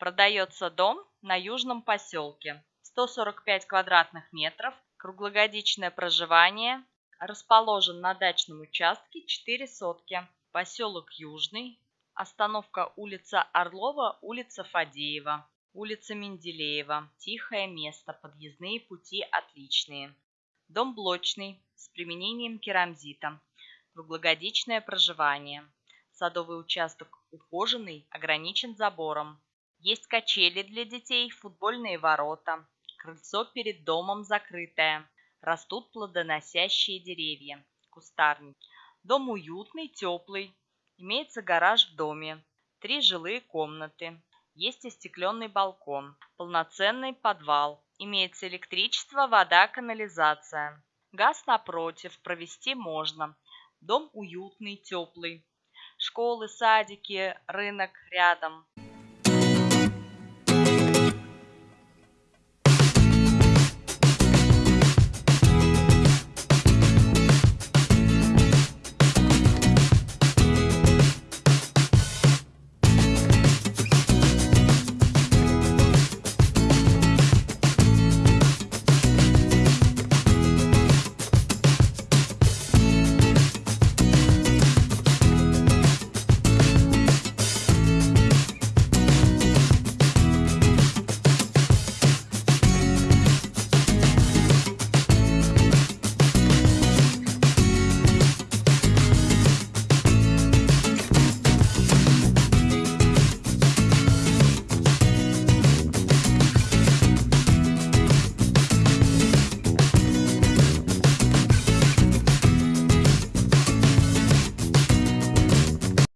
Продается дом на Южном поселке. 145 квадратных метров, круглогодичное проживание, расположен на дачном участке 4 сотки. Поселок Южный, остановка улица Орлова, улица Фадеева, улица Менделеева. Тихое место, подъездные пути отличные. Дом блочный, с применением керамзита. Круглогодичное проживание. Садовый участок ухоженный, ограничен забором. Есть качели для детей, футбольные ворота. Крыльцо перед домом закрытое. Растут плодоносящие деревья. Кустарник. Дом уютный, теплый. Имеется гараж в доме. Три жилые комнаты. Есть остекленный балкон. Полноценный подвал. Имеется электричество, вода, канализация. Газ напротив, провести можно. Дом уютный, теплый. Школы, садики, рынок рядом.